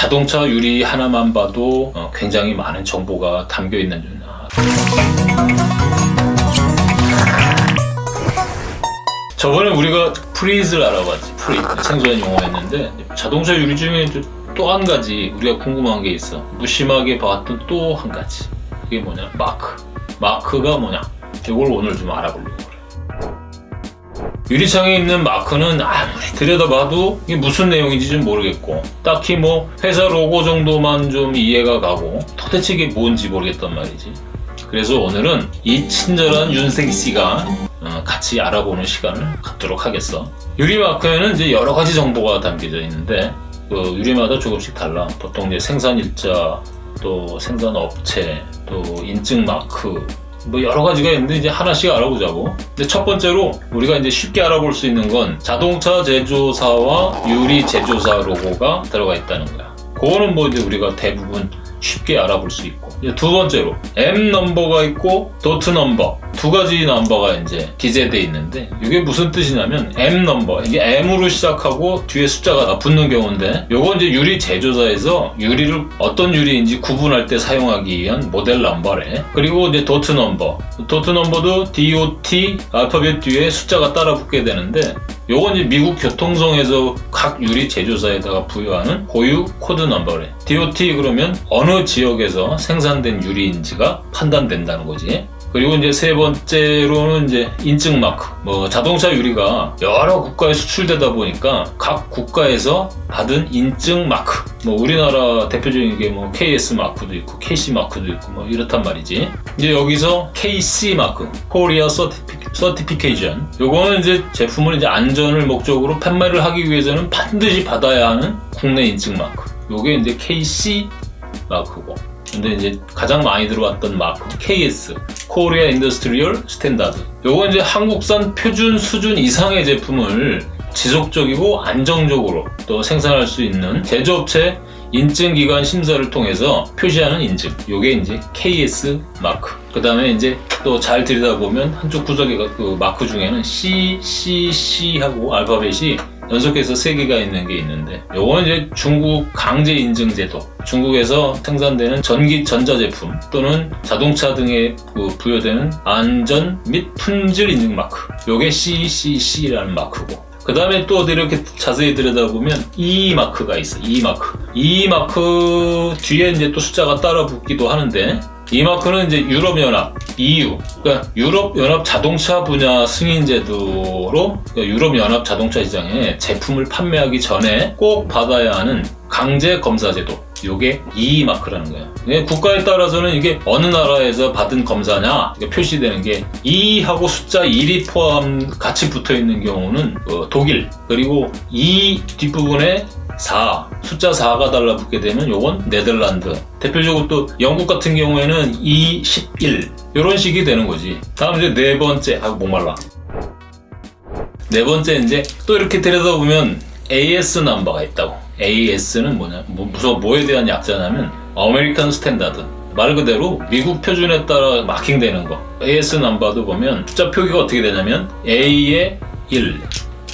자동차 유리 하나만 봐도 어, 굉장히 많은 정보가 담겨 있는 저번에 우리가 frit을 알아봤지. frit 생소한 용어였는데 자동차 유리 중에 또 한 가지 우리가 궁금한 게 있어. 무심하게 봤던 또 한 가지. 그게 뭐냐? 마크. 마크가 뭐냐? 이걸 오늘 좀 알아보려고 유리창에 있는 마크는 아무리 들여다봐도 이게 무슨 내용인지 좀 모르겠고 딱히 뭐 회사 로고 정도만 좀 이해가 가고 도대체 이게 뭔지 모르겠단 말이지 그래서 오늘은 이 친절한 윤생 씨가 어, 같이 알아보는 시간을 갖도록 하겠어. 유리 마크에는 이제 여러 가지 정보가 담겨져 있는데 그 유리마다 조금씩 달라. 보통 이제 생산 일자, 또 생산 업체, 또 인증 마크, 뭐 여러 가지가 있는데 이제 하나씩 알아보자고. 근데 첫 번째로 우리가 이제 쉽게 알아볼 수 있는 건 자동차 제조사와 유리 제조사 로고가 들어가 있다는 거야. 그거는 뭐 이제 우리가 대부분 쉽게 알아볼 수 있고. 두 번째로 M 넘버가 있고 DOT 넘버. 두 가지 넘버가 이제 기재되어 있는데 이게 무슨 뜻이냐면 M 넘버. 이게 M으로 시작하고 뒤에 숫자가 붙는 경우인데 요건 이제 유리 제조사에서 유리를 어떤 유리인지 구분할 때 사용하기 위한 모델 넘버래. 그리고 이제 DOT 넘버. DOT 넘버도 DOT 알파벳 뒤에 숫자가 따라 붙게 되는데 요건 이제 미국 교통성에서 각 유리 제조사에다가 부여하는 고유 코드 넘버래 DOT 그러면 어느 지역에서 생산된 유리인지가 판단된다는 거지 그리고 이제 세 번째로는 이제 인증 마크. 뭐 자동차 유리가 여러 국가에 수출되다 보니까 각 국가에서 받은 인증 마크. 뭐 우리나라 대표적인 게 뭐 KS 마크도 있고 KC 마크도 있고 뭐 이렇단 말이지. 이제 여기서 KC 마크, Korea Certification. 요거는 이제 제품을 이제 안전을 목적으로 판매를 하기 위해서는 반드시 받아야 하는 국내 인증 마크. 요게 이제 KC 마크고. 근데 이제 가장 많이 들어왔던 마크 KS Korea Industrial Standard 요거 이제 한국산 표준 수준 이상의 제품을 지속적이고 안정적으로 또 생산할 수 있는 제조업체 인증기관 심사를 통해서 표시하는 인증. 요게 이제 KS 마크. 그 다음에 이제 또 잘 들여다보면 한쪽 구석에 그 마크 중에는 C, C, C 하고 알파벳이 연속해서 3개가 있는 게 있는데 요거는 이제 중국 강제 인증 제도. 중국에서 생산되는 전기 전자제품 또는 자동차 등에 그 부여되는 안전 및 품질 인증 마크. 요게 CCC라는 마크고. 그 다음에 또 이렇게 자세히 들여다보면 E 마크가 있어 E 마크 E 마크 뒤에 이제 또 숫자가 따라 붙기도 하는데 이 마크는 이제 유럽연합, EU, 그러니까 유럽연합 자동차 분야 승인 제도로 그러니까 유럽연합 자동차 시장에 제품을 판매하기 전에 꼭 받아야 하는 강제 검사 제도. 요게 E 마크라는 거예요. 국가에 따라서는 이게 어느 나라에서 받은 검사냐 표시되는 게 E하고 숫자 1이 포함 같이 붙어 있는 경우는 어, 독일 그리고 E 뒷부분에 4 숫자 4가 달라붙게 되면 요건 네덜란드. 대표적으로 또 영국 같은 경우에는 2, 11 이런 식이 되는 거지. 다음 이제 네 번째. 아 목말라. 네 번째 이제 또 이렇게 들여다보면 AS 넘버가 있다고. AS는 뭐냐? 뭐, 무슨 뭐에 대한 약자냐면 American Standard. 말 그대로 미국 표준에 따라 마킹되는 거. AS 넘버도 보면 숫자 표기가 어떻게 되냐면 A의 1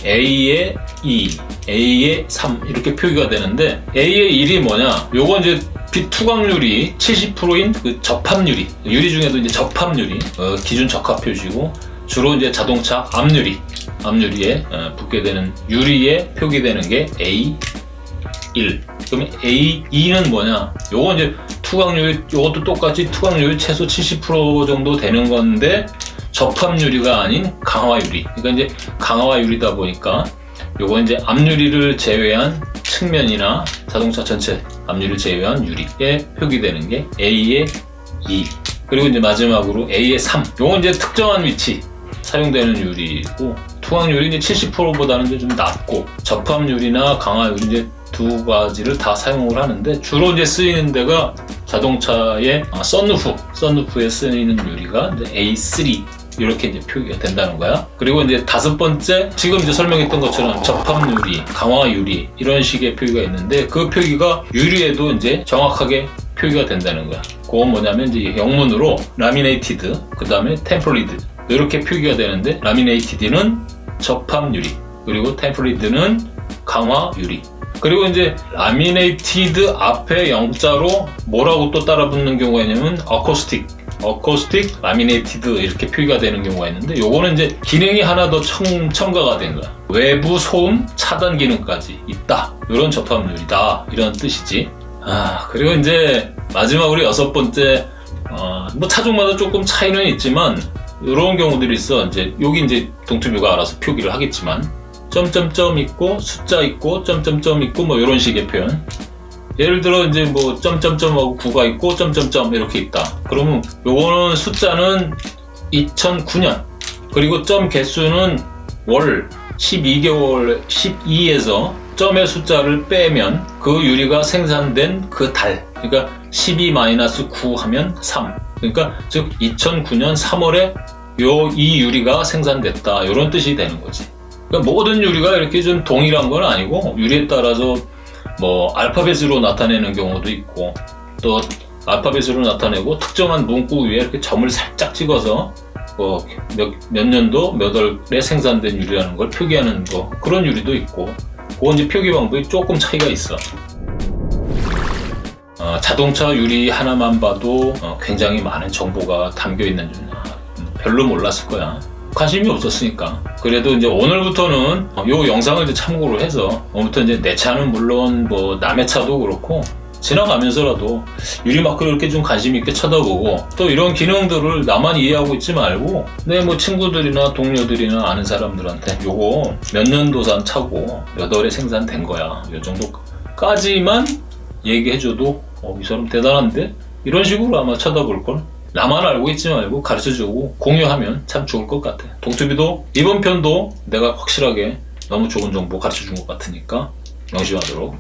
A의 2, A의 3 이렇게 표기가 되는데 A의 1이 뭐냐? 요건 이제 빛 투광률이 70%인 그 접합유리 유리 중에도 이제 접합유리 어, 기준 적합 표시고 주로 이제 자동차 앞유리 앞유리에 어, 붙게 되는 유리에 표기되는 게 A1 그러면 A2는 뭐냐? 요건 이제 투광률 요것도 똑같이 투광률 최소 70% 정도 되는 건데 접합 유리가 아닌 강화 유리. 그러니까 이제 강화 유리다 보니까 요거 이제 앞유리를 제외한 측면이나 자동차 전체 앞유리를 제외한 유리에 표기되는 게 A의 2 그리고 이제 마지막으로 A의 3 요건 이제 특정한 위치 사용되는 유리고 투항유리 이제 70%보다는 좀 낮고 접합유리나 강화유리 이제 두 가지를 다 사용을 하는데 주로 이제 쓰이는 데가 자동차의 아, 썬루프, 썬루프에 쓰이는 유리가 이제 A3 이렇게 이제 표기가 된다는 거야. 그리고 이제 다섯 번째 지금 이제 설명했던 것처럼 접합 유리, 강화 유리 이런 식의 표기가 있는데 그 표기가 유리에도 이제 정확하게 표기가 된다는 거야. 그건 뭐냐면 이제 영문으로 laminated, 그 다음에 tempered 이렇게 표기가 되는데 laminated는 접합 유리, 그리고 tempered는 강화 유리. 그 그리고 이제 laminated 앞에 영자로 뭐라고 또 따라 붙는 경우가 있냐면 acoustic acoustic laminated 이렇게 표기가 되는 경우가 있는데 요거는 이제 기능이 하나 더 첨, 첨가가 된 거야. 외부 소음 차단 기능까지 있다. 이런 접합 유리다. 이런 뜻이지. 아 그리고 이제 마지막으로 여섯 번째 어, 뭐 차종마다 조금 차이는 있지만 이런 경우들이 있어. 이제 여기 이제 동투뷰가 알아서 표기를 하겠지만 점점점 있고 숫자 있고 점점점 있고 뭐 이런 식의 표현 예를 들어 이제 뭐 점점점하고 9가 있고 점점점 이렇게 있다. 그러면 요거는 숫자는 2009년. 그리고 점 개수는 월 12개월 12에서 점의 숫자를 빼면 그 유리가 생산된 그 달. 그러니까 12-9 하면 3 그러니까 즉 2009년 3월에 요 이 유리가 생산됐다. 이런 뜻이 되는 거지. 그러니까 모든 유리가 이렇게 좀 동일한 건 아니고 유리에 따라서 뭐 알파벳으로 나타내는 경우도 있고 또 알파벳으로 나타내고 특정한 문구 위에 이렇게 점을 살짝 찍어서 뭐 몇, 몇 년도 몇 월에 생산된 유리라는 걸 표기하는 거 그런 유리도 있고 그건 이제 표기 방법이 조금 차이가 있어. 어, 자동차 유리 하나만 봐도 어, 굉장히 많은 정보가 담겨 있는 줄 음, 별로 몰랐을 거야 관심이 없었으니까. 그래도 이제 오늘부터는 어, 요 영상을 이제 참고로 해서 오늘부터 이제 내 차는 물론 뭐 남의 차도 그렇고 지나가면서라도 유리마크를 이렇게 좀 관심 있게 쳐다보고 또 이런 기능들을 나만 이해하고 있지 말고 내 뭐 친구들이나 동료들이나 아는 사람들한테 요거 몇 년도산 차고 몇 월에 생산된 거야. 요 정도까지만 얘기해줘도 어, 이 사람 대단한데? 이런 식으로 아마 쳐다볼 걸 나만 알고 있지 말고 가르쳐주고 공유하면 참 좋을 것 같아. 동투비도 이번 편도 내가 확실하게 너무 좋은 정보 가르쳐준 것 같으니까 명심하도록